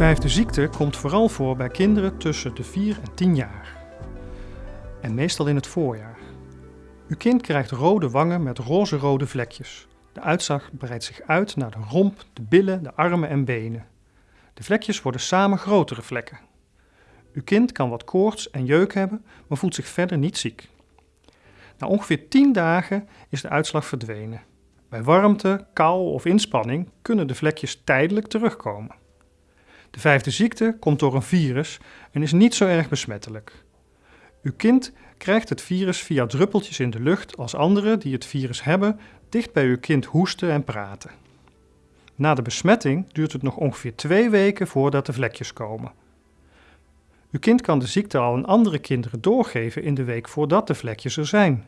vijfde ziekte komt vooral voor bij kinderen tussen de 4 en 10 jaar. En meestal in het voorjaar. Uw kind krijgt rode wangen met roze-rode vlekjes. De uitslag breidt zich uit naar de romp, de billen, de armen en benen. De vlekjes worden samen grotere vlekken. Uw kind kan wat koorts en jeuk hebben, maar voelt zich verder niet ziek. Na ongeveer 10 dagen is de uitslag verdwenen. Bij warmte, kou of inspanning kunnen de vlekjes tijdelijk terugkomen. De vijfde ziekte komt door een virus en is niet zo erg besmettelijk. Uw kind krijgt het virus via druppeltjes in de lucht als anderen die het virus hebben dicht bij uw kind hoesten en praten. Na de besmetting duurt het nog ongeveer twee weken voordat de vlekjes komen. Uw kind kan de ziekte al aan andere kinderen doorgeven in de week voordat de vlekjes er zijn.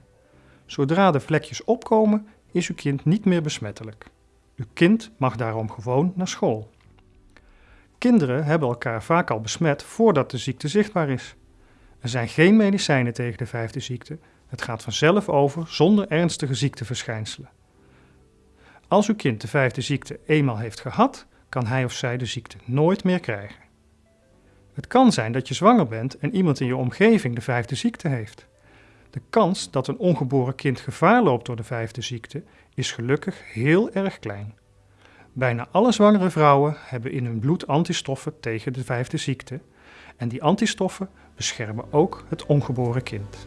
Zodra de vlekjes opkomen, is uw kind niet meer besmettelijk. Uw kind mag daarom gewoon naar school. Kinderen hebben elkaar vaak al besmet voordat de ziekte zichtbaar is. Er zijn geen medicijnen tegen de vijfde ziekte. Het gaat vanzelf over zonder ernstige ziekteverschijnselen. Als uw kind de vijfde ziekte eenmaal heeft gehad, kan hij of zij de ziekte nooit meer krijgen. Het kan zijn dat je zwanger bent en iemand in je omgeving de vijfde ziekte heeft. De kans dat een ongeboren kind gevaar loopt door de vijfde ziekte is gelukkig heel erg klein. Bijna alle zwangere vrouwen hebben in hun bloed antistoffen tegen de vijfde ziekte en die antistoffen beschermen ook het ongeboren kind.